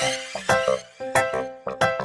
¡Gracias!